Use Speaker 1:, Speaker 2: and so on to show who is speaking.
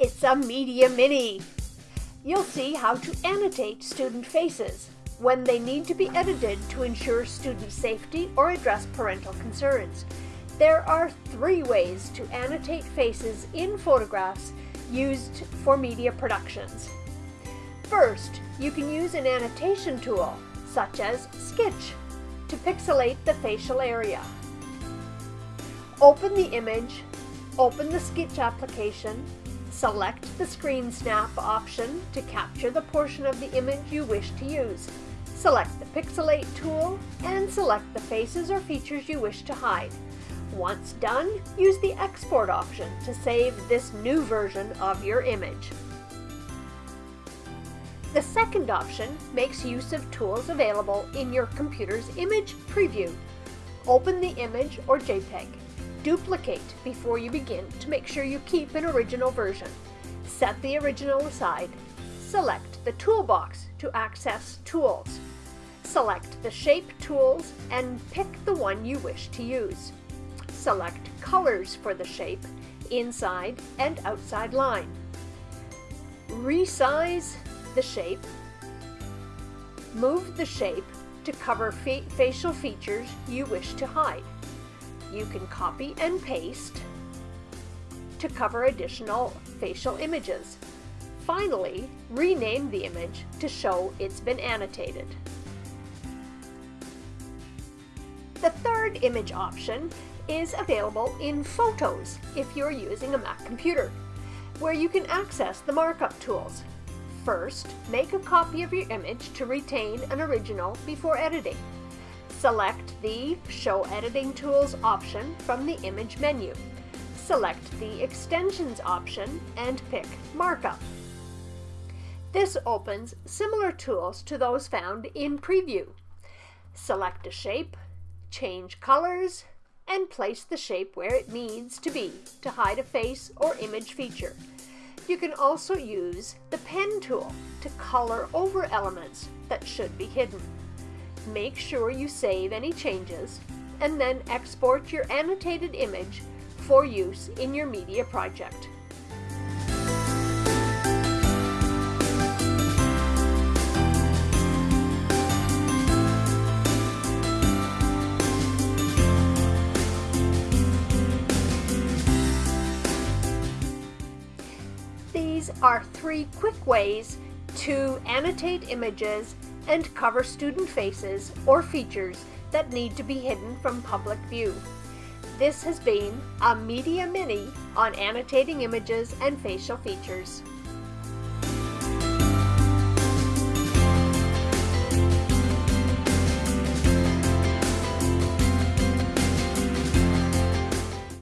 Speaker 1: It's a Media Mini. You'll see how to annotate student faces when they need to be edited to ensure student safety or address parental concerns. There are three ways to annotate faces in photographs used for media productions. First, you can use an annotation tool, such as Skitch, to pixelate the facial area. Open the image, open the Skitch application, select the Screen Snap option to capture the portion of the image you wish to use. Select the Pixelate tool and select the faces or features you wish to hide. Once done, use the Export option to save this new version of your image. The second option makes use of tools available in your computer's image preview. Open the image or JPEG. Duplicate before you begin to make sure you keep an original version. Set the original aside. Select the toolbox to access tools. Select the shape tools and pick the one you wish to use. Select colors for the shape, inside and outside line. Resize the shape. Move the shape to cover fa facial features you wish to hide. You can copy and paste to cover additional facial images. Finally, rename the image to show it's been annotated. The third image option is available in Photos if you're using a Mac computer, where you can access the markup tools. First, make a copy of your image to retain an original before editing. Select the Show Editing Tools option from the Image menu. Select the Extensions option and pick Markup. This opens similar tools to those found in Preview. Select a shape, change colors, and place the shape where it needs to be to hide a face or image feature. You can also use the pen tool to color over elements that should be hidden. Make sure you save any changes and then export your annotated image for use in your media project. These are three quick ways to annotate images and cover student faces or features that need to be hidden from public view. This has been a Media Mini on annotating images and facial features.